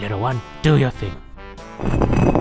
little one. Do your thing.